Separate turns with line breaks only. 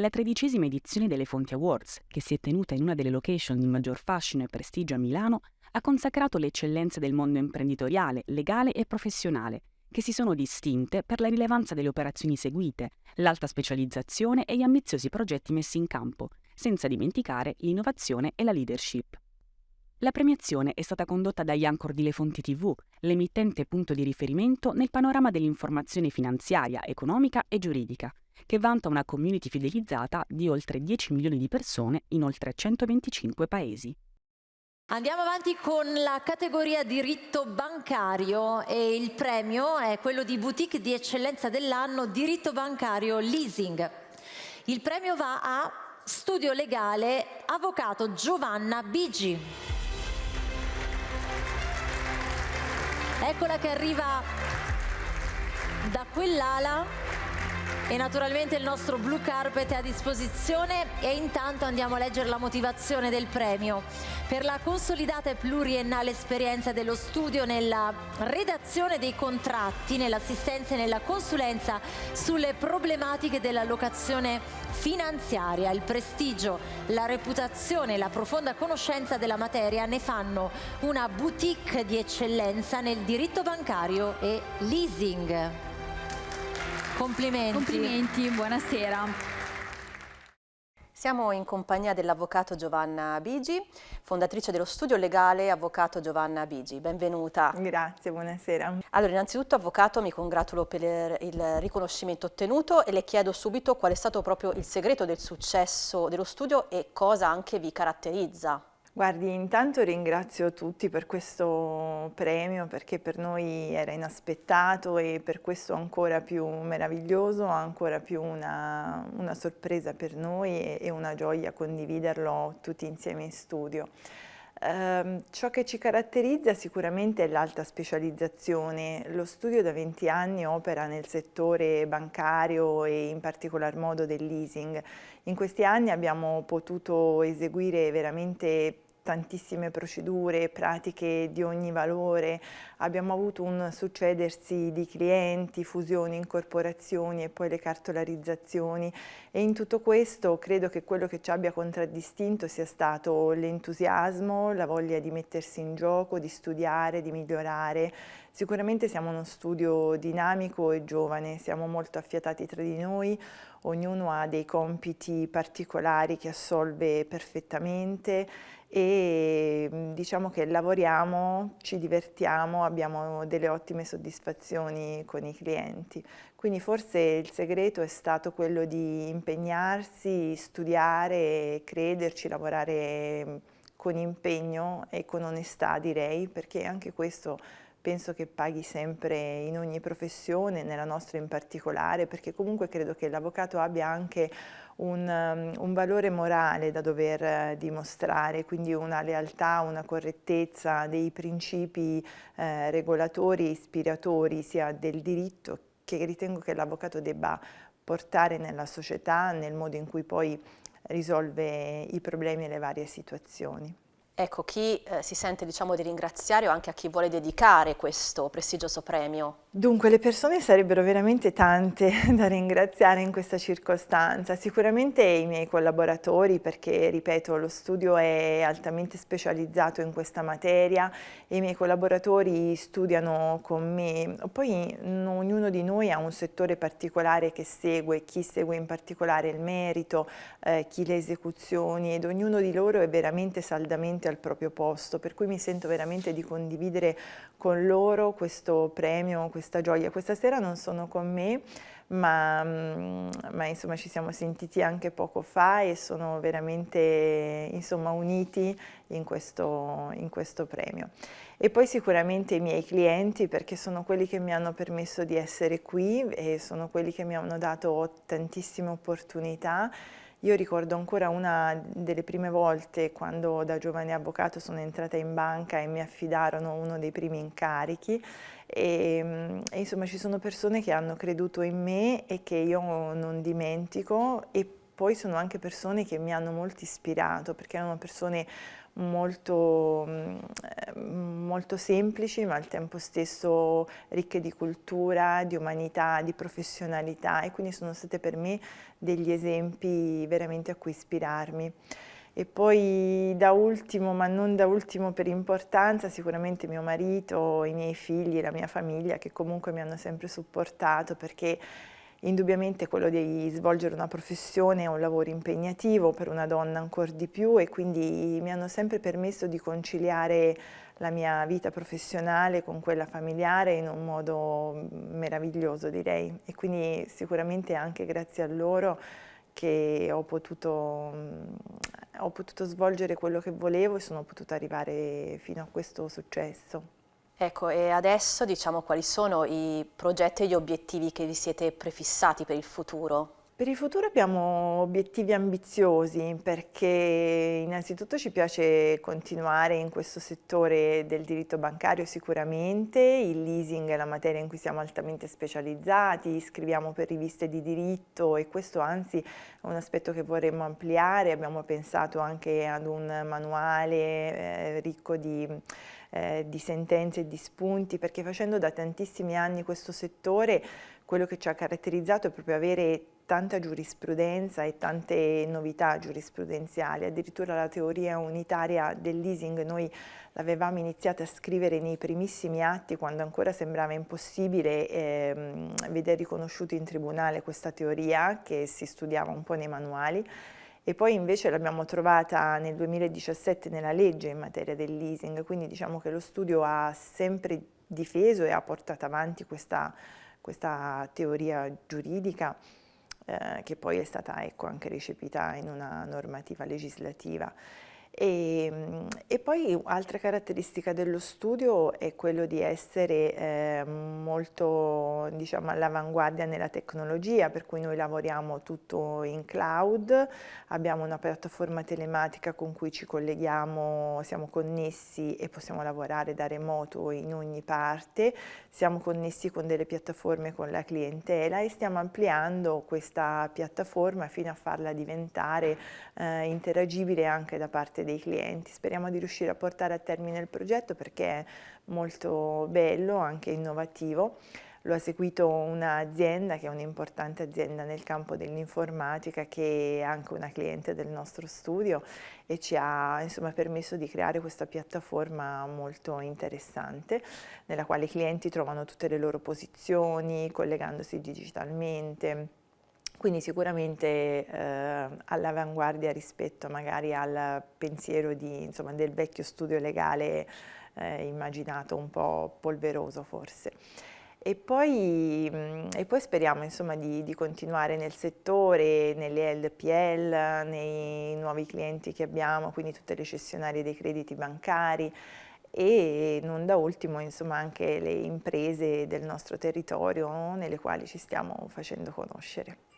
La tredicesima edizione delle Fonti Awards, che si è tenuta in una delle location di maggior fascino e prestigio a Milano, ha consacrato le eccellenze del mondo imprenditoriale, legale e professionale, che si sono distinte per la rilevanza delle operazioni seguite, l'alta specializzazione e gli ambiziosi progetti messi in campo, senza dimenticare l'innovazione e la leadership. La premiazione è stata condotta dagli Anchor di Le Fonti TV, l'emittente punto di riferimento nel panorama dell'informazione finanziaria, economica e giuridica, che vanta una community fidelizzata di oltre 10 milioni di persone in oltre 125 paesi.
Andiamo avanti con la categoria diritto bancario e il premio è quello di boutique di eccellenza dell'anno diritto bancario leasing. Il premio va a studio legale avvocato Giovanna Bigi. Eccola che arriva da quell'ala e naturalmente il nostro blue carpet è a disposizione e intanto andiamo a leggere la motivazione del premio. Per la consolidata e pluriennale esperienza dello studio nella redazione dei contratti, nell'assistenza e nella consulenza sulle problematiche della locazione finanziaria, il prestigio, la reputazione e la profonda conoscenza della materia ne fanno una boutique di eccellenza nel diritto bancario e leasing. Complimenti.
Complimenti, buonasera.
Siamo in compagnia dell'avvocato Giovanna Bigi, fondatrice dello studio legale Avvocato Giovanna Bigi. Benvenuta.
Grazie, buonasera.
Allora, innanzitutto, avvocato, mi congratulo per il riconoscimento ottenuto e le chiedo subito qual è stato proprio il segreto del successo dello studio e cosa anche vi caratterizza.
Guardi, intanto ringrazio tutti per questo premio perché per noi era inaspettato e per questo ancora più meraviglioso, ancora più una, una sorpresa per noi e, e, una gioia condividerlo tutti insieme in studio. Eh, ciò che ci caratterizza sicuramente è l'alta specializzazione. Lo studio da 20 anni opera nel settore bancario e in particolar modo del leasing. In questi anni abbiamo potuto eseguire veramente tantissime procedure, pratiche di ogni valore, abbiamo avuto un succedersi di clienti, fusioni, incorporazioni e poi le cartolarizzazioni. E in tutto questo credo che quello che ci abbia contraddistinto sia stato l'entusiasmo, la voglia di mettersi in gioco, di studiare, di migliorare. Sicuramente siamo uno studio dinamico e giovane, siamo molto affiatati tra di noi, ognuno ha dei compiti particolari che assolve perfettamente e diciamo che lavoriamo, ci divertiamo, abbiamo delle ottime soddisfazioni con i clienti. Quindi forse il segreto è stato quello di impegnarsi, studiare, crederci, lavorare con impegno e con onestà direi, perché anche questo penso che paghi sempre in ogni professione, nella nostra in particolare, perché comunque credo che l'avvocato abbia anche un, um, un, valore morale da dover eh, dimostrare, quindi una lealtà, una correttezza dei principi eh, regolatori e ispiratori sia del diritto che ritengo che l'avvocato debba portare nella società, nel modo in cui poi risolve i problemi e le varie situazioni.
Ecco, chi eh, si sente diciamo, di ringraziare o anche a chi vuole dedicare questo prestigioso premio?
Dunque, le persone sarebbero veramente tante da ringraziare in questa circostanza. Sicuramente i miei collaboratori, perché, ripeto, lo studio è altamente specializzato in questa materia e i miei collaboratori studiano con me. Poi ognuno di noi ha un settore particolare che segue, chi segue in particolare il merito, eh, chi le esecuzioni ed ognuno di loro è veramente saldamente al proprio posto, per cui mi sento veramente di condividere con loro questo premio, questa gioia. Questa sera non sono con me, ma, mm, ma insomma ci siamo sentiti anche poco fa e sono veramente insomma, uniti in questo, in questo premio. E poi sicuramente i miei clienti perché sono quelli che mi hanno permesso di essere qui e sono quelli che mi hanno dato tantissime opportunità io ricordo ancora una delle prime volte quando da giovane avvocato sono entrata in banca e mi affidarono uno dei primi incarichi. E, mm, e, insomma ci sono persone che hanno creduto in me e che io non dimentico e poi sono anche persone che mi hanno molto ispirato perché erano persone molto, mm, molto semplici ma al tempo stesso ricche di cultura, di umanità, di professionalità e quindi sono state per me degli esempi veramente a cui ispirarmi. E poi da ultimo, ma non da ultimo per importanza, sicuramente mio marito, i miei figli, la mia famiglia che comunque mi hanno sempre supportato perché Indubbiamente quello di svolgere una professione è un lavoro impegnativo per una donna ancora di più e quindi mi hanno sempre permesso di conciliare la mia vita professionale con quella familiare in un modo meraviglioso direi e quindi sicuramente anche grazie a loro che ho potuto, ho potuto svolgere quello che volevo e sono potuta arrivare fino a questo successo.
Ecco, e adesso diciamo quali sono i progetti e gli obiettivi che vi siete prefissati per il futuro?
Per il futuro abbiamo obiettivi ambiziosi perché innanzitutto ci piace continuare in questo settore del diritto bancario sicuramente, il leasing è la materia in cui siamo altamente specializzati, scriviamo per riviste di diritto e questo anzi è un aspetto che vorremmo ampliare, abbiamo pensato anche ad un manuale eh, ricco di eh, di sentenze e di spunti, perché facendo da tantissimi anni questo settore, quello che ci ha caratterizzato è proprio avere tanta giurisprudenza e tante novità giurisprudenziali, addirittura la teoria unitaria del leasing noi l'avevamo iniziata a scrivere nei primissimi atti quando ancora sembrava impossibile ehm, vedere riconosciuto in tribunale questa teoria che si studiava un po' nei manuali. E poi invece l'abbiamo trovata nel 2017 nella legge in materia del leasing, quindi diciamo che lo studio ha sempre difeso e ha portato avanti questa, questa teoria giuridica eh, che poi è stata ecco, anche recepita in una normativa legislativa. E, e, poi altra caratteristica dello studio è quello di essere eh, molto diciamo, all'avanguardia nella tecnologia, per cui noi lavoriamo tutto in cloud, abbiamo una piattaforma telematica con cui ci colleghiamo, siamo connessi e possiamo lavorare da remoto in ogni parte, siamo connessi con delle piattaforme con la clientela e stiamo ampliando questa piattaforma fino a farla diventare eh, interagibile anche da parte dei clienti. Speriamo di riuscire a portare a termine il progetto perché è molto bello, anche innovativo. Lo ha seguito un'azienda che è un'importante azienda nel campo dell'informatica che è anche una cliente del nostro studio e ci ha insomma, permesso di creare questa piattaforma molto interessante nella quale i clienti trovano tutte le loro posizioni collegandosi digitalmente quindi sicuramente eh, all'avanguardia rispetto magari al pensiero di, insomma, del vecchio studio legale eh, immaginato un po' polveroso forse. E poi, mh, e poi speriamo insomma, di, di, continuare nel settore, nelle LPL, nei nuovi clienti che abbiamo, quindi tutte le cessionarie dei crediti bancari e non da ultimo insomma, anche le imprese del nostro territorio nelle quali ci stiamo facendo conoscere.